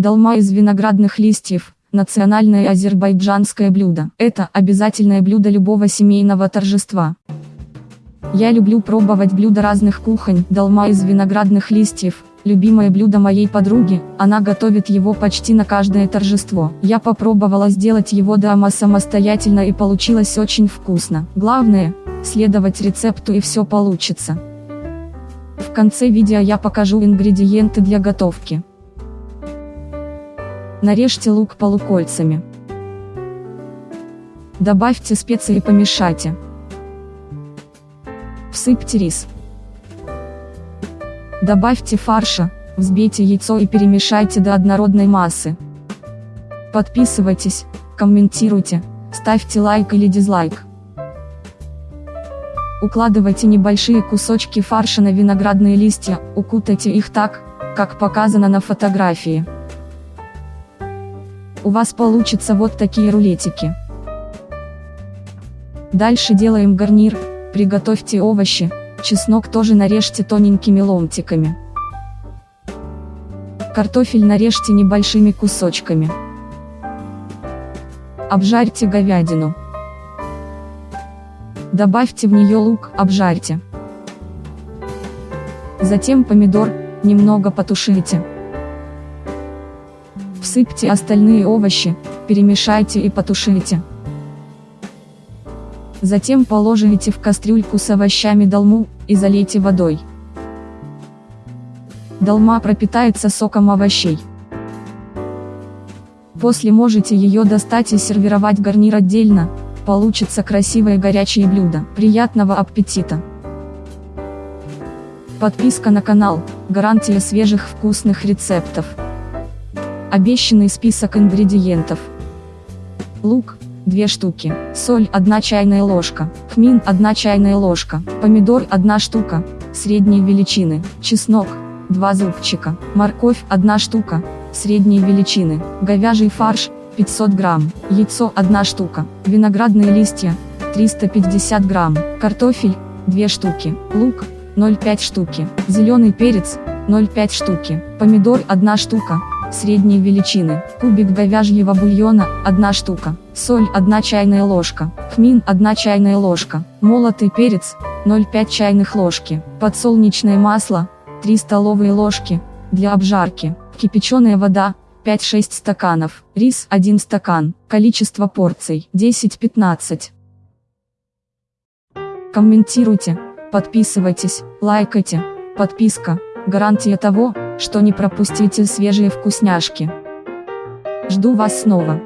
Долма из виноградных листьев – национальное азербайджанское блюдо. Это обязательное блюдо любого семейного торжества. Я люблю пробовать блюда разных кухонь. Долма из виноградных листьев – любимое блюдо моей подруги, она готовит его почти на каждое торжество. Я попробовала сделать его дома самостоятельно и получилось очень вкусно. Главное – следовать рецепту и все получится. В конце видео я покажу ингредиенты для готовки. Нарежьте лук полукольцами. Добавьте специи и помешайте. Всыпьте рис. Добавьте фарша, взбейте яйцо и перемешайте до однородной массы. Подписывайтесь, комментируйте, ставьте лайк или дизлайк. Укладывайте небольшие кусочки фарша на виноградные листья, укутайте их так, как показано на фотографии. У вас получится вот такие рулетики. Дальше делаем гарнир, приготовьте овощи, чеснок тоже нарежьте тоненькими ломтиками. Картофель нарежьте небольшими кусочками. Обжарьте говядину. Добавьте в нее лук, обжарьте. Затем помидор, немного потушите. Всыпьте остальные овощи, перемешайте и потушите. Затем положите в кастрюльку с овощами долму, и залейте водой. Долма пропитается соком овощей. После можете ее достать и сервировать гарнир отдельно, Получится красивое горячее блюдо. Приятного аппетита! Подписка на канал – гарантия свежих вкусных рецептов. Обещанный список ингредиентов. Лук – 2 штуки, соль – 1 чайная ложка, хмин – 1 чайная ложка, помидор – 1 штука, средней величины, чеснок – 2 зубчика, морковь – 1 штука, средней величины, говяжий фарш – 500 грамм, яйцо 1 штука, виноградные листья 350 грамм, картофель 2 штуки, лук 0,5 штуки, зеленый перец 0,5 штуки, помидор 1 штука, средней величины, кубик говяжьего бульона 1 штука, соль 1 чайная ложка, хмин 1 чайная ложка, молотый перец 0,5 чайных ложки, подсолнечное масло 3 столовые ложки, для обжарки, кипяченая вода 5-6 стаканов, рис 1 стакан, количество порций 10-15. Комментируйте, подписывайтесь, лайкайте, подписка, гарантия того, что не пропустите свежие вкусняшки. Жду вас снова.